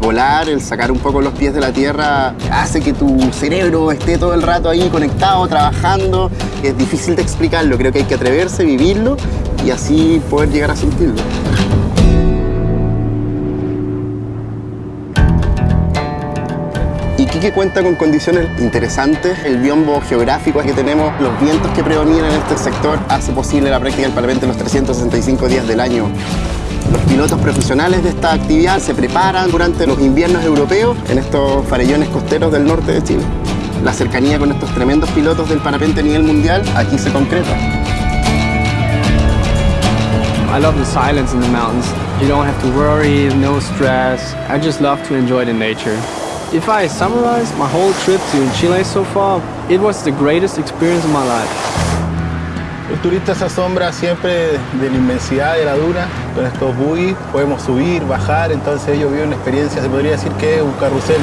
Volar, el sacar un poco los pies de la tierra, hace que tu cerebro esté todo el rato ahí conectado, trabajando. Es difícil de explicarlo, creo que hay que atreverse, vivirlo y así poder llegar a sentirlo. Iquique cuenta con condiciones interesantes, el biombo geográfico que tenemos, los vientos que predominan en este sector hace posible la práctica del parapente los 365 días del año. Los pilotos profesionales de esta actividad se preparan durante los inviernos europeos en estos farellones costeros del norte de Chile. La cercanía con estos tremendos pilotos del parapente a nivel mundial aquí se concreta. I love the silence in the mountains. You don't have to worry, no stress. I just love to enjoy the nature. If I summarize my whole trip to Chile so far, it was the greatest experience of my life. El turista se asombra siempre de la inmensidad de la duna. Con estos buggy podemos subir, bajar, entonces ellos viven una experiencia, se podría decir que es un carrusel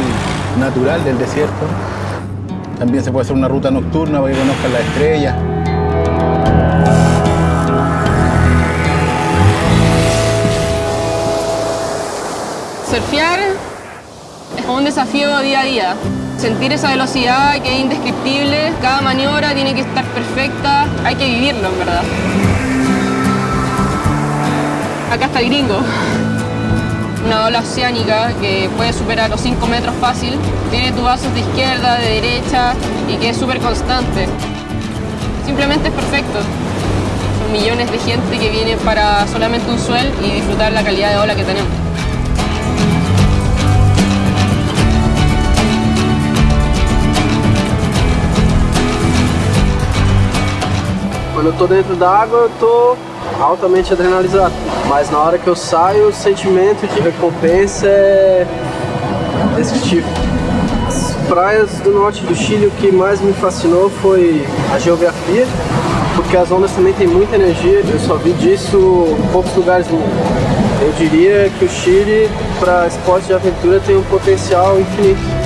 natural del desierto. También se puede hacer una ruta nocturna para que conozcan las estrellas. Surfear un desafío día a día. Sentir esa velocidad que es indescriptible, cada maniobra tiene que estar perfecta, hay que vivirlo en verdad. Acá está el gringo. Una ola oceánica que puede superar los 5 metros fácil, tiene tubazos de izquierda, de derecha y que es súper constante. Simplemente es perfecto. Son millones de gente que viene para solamente un suel y disfrutar la calidad de ola que tenemos. Quando eu tô dentro da água, eu tô altamente adrenalizado. Mas na hora que eu saio, o sentimento de recompensa é indescritível. As praias do norte do Chile, o que mais me fascinou foi a geografia, porque as ondas também têm muita energia. Eu só vi disso em poucos lugares do mundo. Eu diria que o Chile, para esporte de aventura, tem um potencial infinito.